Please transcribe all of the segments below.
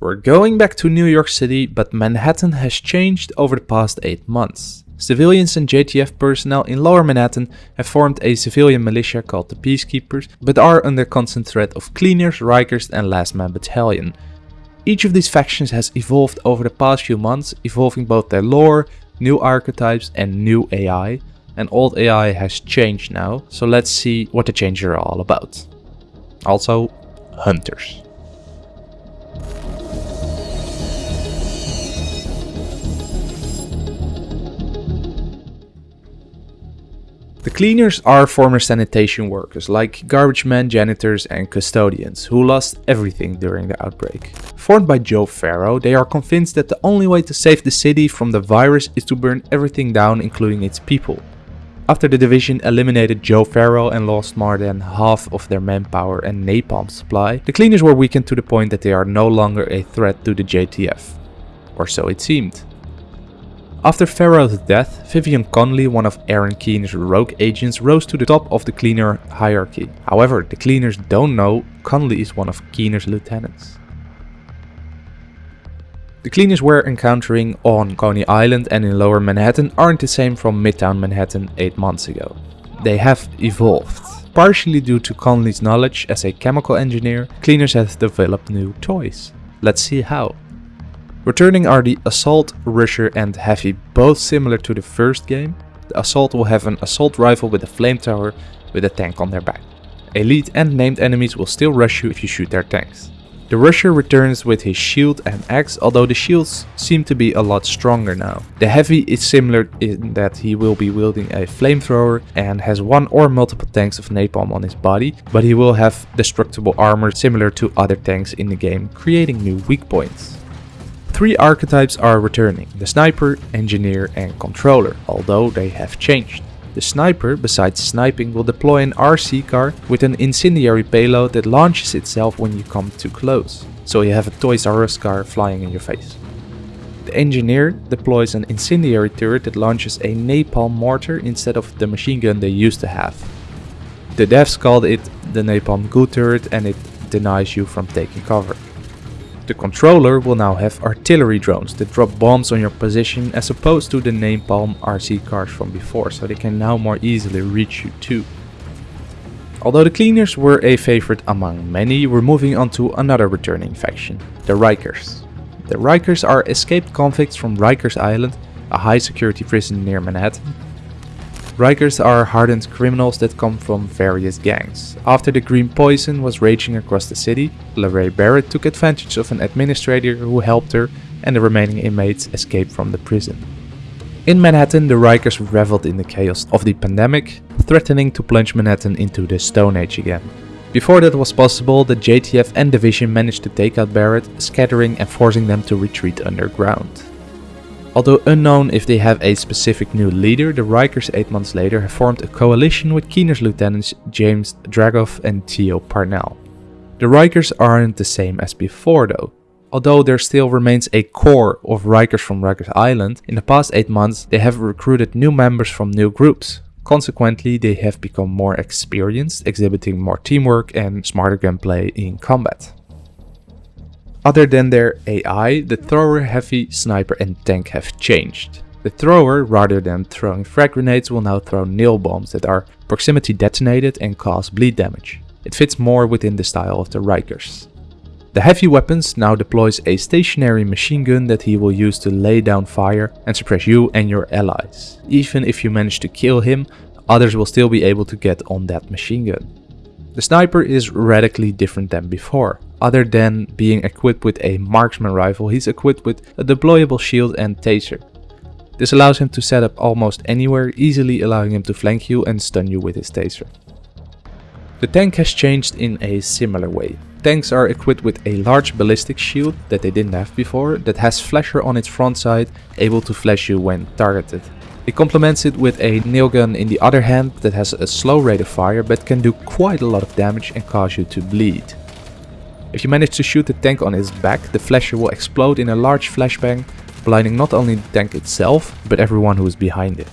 We're going back to New York City, but Manhattan has changed over the past 8 months. Civilians and JTF personnel in Lower Manhattan have formed a civilian militia called the Peacekeepers, but are under constant threat of Cleaners, Rikers and Last Man Battalion. Each of these factions has evolved over the past few months, evolving both their lore, new archetypes and new AI. And old AI has changed now, so let's see what the changes are all about. Also, hunters. The cleaners are former sanitation workers, like garbage men, janitors and custodians, who lost everything during the outbreak. Formed by Joe Ferro, they are convinced that the only way to save the city from the virus is to burn everything down including its people. After the division eliminated Joe Ferro and lost more than half of their manpower and napalm supply, the cleaners were weakened to the point that they are no longer a threat to the JTF. Or so it seemed. After Ferro's death, Vivian Conley, one of Aaron Keener's rogue agents, rose to the top of the Cleaner hierarchy. However, the Cleaners don't know Conley is one of Keener's lieutenants. The Cleaners we're encountering on Coney Island and in Lower Manhattan aren't the same from Midtown Manhattan 8 months ago. They have evolved. Partially due to Conley's knowledge as a chemical engineer, Cleaners have developed new toys. Let's see how. Returning are the Assault, Rusher and Heavy, both similar to the first game. The Assault will have an assault rifle with a flamethrower with a tank on their back. Elite and named enemies will still rush you if you shoot their tanks. The Rusher returns with his shield and axe, although the shields seem to be a lot stronger now. The Heavy is similar in that he will be wielding a flamethrower and has one or multiple tanks of napalm on his body, but he will have destructible armor similar to other tanks in the game, creating new weak points. Three archetypes are returning, the Sniper, Engineer and Controller, although they have changed. The Sniper, besides sniping, will deploy an RC car with an incendiary payload that launches itself when you come too close, so you have a Toys R Us car flying in your face. The Engineer deploys an incendiary turret that launches a napalm mortar instead of the machine gun they used to have. The devs called it the Napalm Goo turret and it denies you from taking cover. The controller will now have artillery drones that drop bombs on your position as opposed to the napalm RC cars from before, so they can now more easily reach you too. Although the cleaners were a favorite among many, we're moving on to another returning faction, the Rikers. The Rikers are escaped convicts from Rikers Island, a high security prison near Manhattan, Rikers are hardened criminals that come from various gangs. After the green poison was raging across the city, LaRae Barrett took advantage of an administrator who helped her and the remaining inmates escaped from the prison. In Manhattan, the Rikers reveled in the chaos of the pandemic, threatening to plunge Manhattan into the Stone Age again. Before that was possible, the JTF and Division managed to take out Barrett, scattering and forcing them to retreat underground. Although unknown if they have a specific new leader, the Rikers 8 months later have formed a coalition with Keener's lieutenants James Dragov and Theo Parnell. The Rikers aren't the same as before though. Although there still remains a core of Rikers from Rikers Island, in the past 8 months they have recruited new members from new groups. Consequently, they have become more experienced, exhibiting more teamwork and smarter gunplay in combat. Other than their AI, the thrower, heavy, sniper and tank have changed. The thrower, rather than throwing frag grenades, will now throw nail bombs that are proximity detonated and cause bleed damage. It fits more within the style of the Rikers. The heavy weapons now deploys a stationary machine gun that he will use to lay down fire and suppress you and your allies. Even if you manage to kill him, others will still be able to get on that machine gun. The sniper is radically different than before. Other than being equipped with a marksman rifle, he's equipped with a deployable shield and taser. This allows him to set up almost anywhere, easily allowing him to flank you and stun you with his taser. The tank has changed in a similar way. Tanks are equipped with a large ballistic shield that they didn't have before, that has flasher on its front side, able to flash you when targeted. It complements it with a nail gun in the other hand that has a slow rate of fire but can do quite a lot of damage and cause you to bleed. If you manage to shoot the tank on its back, the flasher will explode in a large flashbang, blinding not only the tank itself, but everyone who is behind it.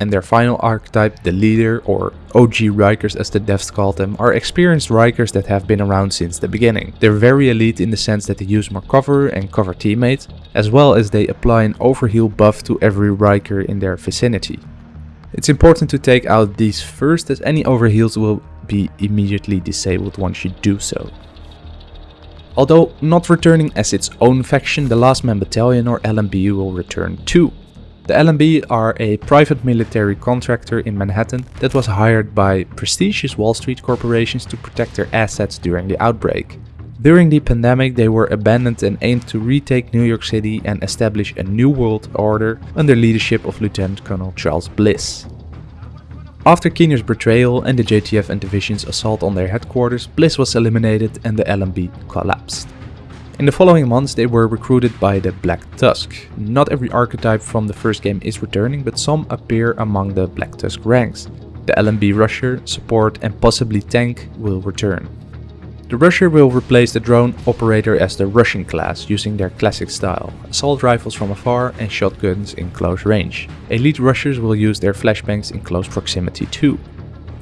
and their final archetype, the leader or OG Rikers as the devs call them, are experienced Rikers that have been around since the beginning. They're very elite in the sense that they use more cover and cover teammates, as well as they apply an overheal buff to every Riker in their vicinity. It's important to take out these first as any overheals will be immediately disabled once you do so. Although not returning as its own faction, the Last Man Battalion or LMB will return too. The LMB are a private military contractor in Manhattan that was hired by prestigious Wall Street corporations to protect their assets during the outbreak. During the pandemic they were abandoned and aimed to retake New York City and establish a new world order under leadership of Lieutenant Colonel Charles Bliss. After Keener's betrayal and the JTF and division's assault on their headquarters, Bliss was eliminated and the LMB collapsed. In the following months they were recruited by the Black Tusk. Not every archetype from the first game is returning, but some appear among the Black Tusk ranks. The LMB Rusher, Support and possibly Tank will return. The Rusher will replace the drone operator as the Russian class using their classic style, assault rifles from afar and shotguns in close range. Elite Rushers will use their flashbangs in close proximity too.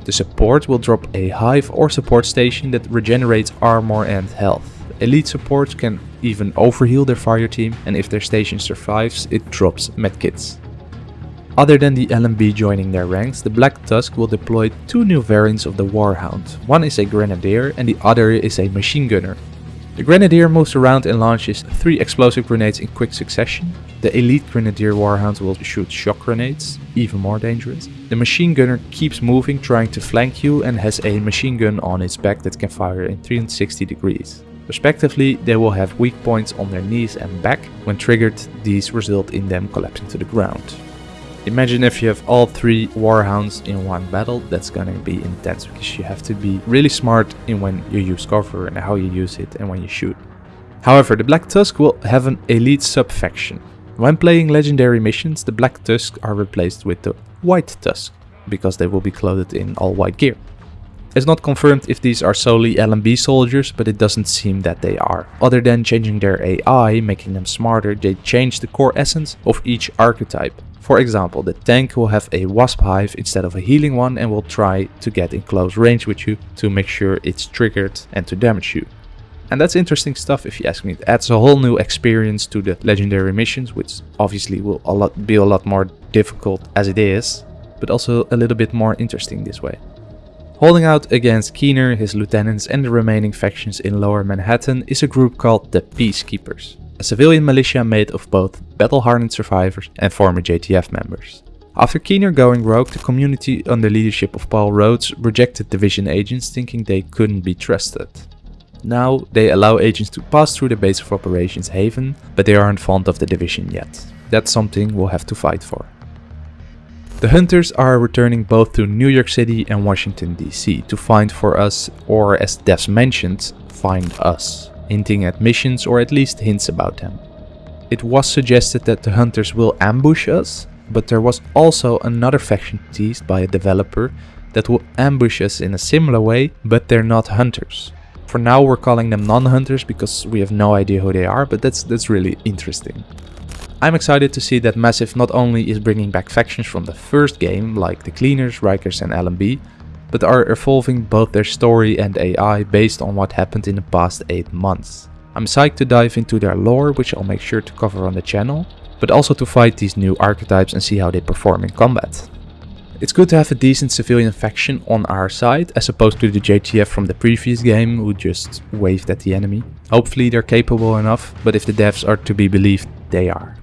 The support will drop a hive or support station that regenerates armor and health. Elite supports can even overheal their fire team and if their station survives, it drops medkits. Other than the LMB joining their ranks, the Black Tusk will deploy two new variants of the Warhound. One is a Grenadier and the other is a Machine Gunner. The Grenadier moves around and launches three explosive grenades in quick succession. The Elite Grenadier Warhound will shoot shock grenades, even more dangerous. The Machine Gunner keeps moving trying to flank you and has a machine gun on its back that can fire in 360 degrees. Respectively, they will have weak points on their knees and back. When triggered, these result in them collapsing to the ground. Imagine if you have all three Warhounds in one battle, that's gonna be intense because you have to be really smart in when you use cover and how you use it and when you shoot. However, the Black Tusk will have an elite sub-faction. When playing legendary missions, the Black Tusk are replaced with the White Tusk, because they will be clothed in all white gear. It's not confirmed if these are solely LMB soldiers, but it doesn't seem that they are. Other than changing their AI, making them smarter, they change the core essence of each archetype. For example, the tank will have a wasp hive instead of a healing one and will try to get in close range with you to make sure it's triggered and to damage you. And that's interesting stuff if you ask me. It adds a whole new experience to the legendary missions, which obviously will a lot, be a lot more difficult as it is, but also a little bit more interesting this way. Holding out against Keener, his lieutenants and the remaining factions in lower Manhattan is a group called the Peacekeepers, a civilian militia made of both battle-hardened survivors and former JTF members. After Keener going rogue, the community under leadership of Paul Rhodes rejected division agents thinking they couldn't be trusted. Now they allow agents to pass through the base of operations Haven, but they aren't fond of the division yet. That's something we'll have to fight for. The hunters are returning both to New York City and Washington DC to find for us, or as devs mentioned, find us, hinting at missions or at least hints about them. It was suggested that the hunters will ambush us, but there was also another faction teased by a developer that will ambush us in a similar way, but they're not hunters. For now we're calling them non-hunters because we have no idea who they are, but that's, that's really interesting. I'm excited to see that Massive not only is bringing back factions from the first game, like the Cleaners, Rikers and LMB, but are evolving both their story and AI based on what happened in the past 8 months. I'm psyched to dive into their lore, which I'll make sure to cover on the channel, but also to fight these new archetypes and see how they perform in combat. It's good to have a decent civilian faction on our side, as opposed to the JTF from the previous game who just waved at the enemy. Hopefully they're capable enough, but if the devs are to be believed, they are.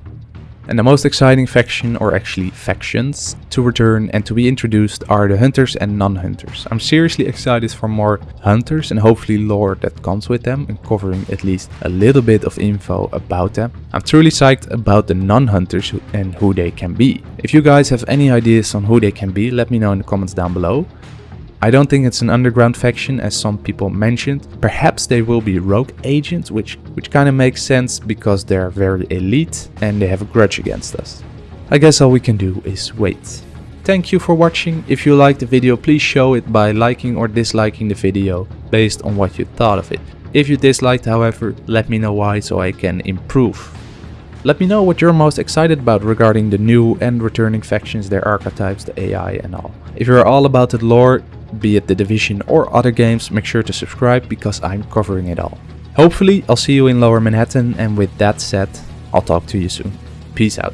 And the most exciting faction, or actually factions, to return and to be introduced are the hunters and non-hunters. I'm seriously excited for more hunters and hopefully lore that comes with them and covering at least a little bit of info about them. I'm truly psyched about the non-hunters and who they can be. If you guys have any ideas on who they can be, let me know in the comments down below. I don't think it's an underground faction as some people mentioned. Perhaps they will be rogue agents, which, which kind of makes sense because they're very elite and they have a grudge against us. I guess all we can do is wait. Thank you for watching. If you liked the video, please show it by liking or disliking the video based on what you thought of it. If you disliked however, let me know why so I can improve. Let me know what you're most excited about regarding the new and returning factions, their archetypes, the AI and all. If you're all about the lore, be it the Division or other games, make sure to subscribe because I'm covering it all. Hopefully I'll see you in Lower Manhattan and with that said, I'll talk to you soon. Peace out.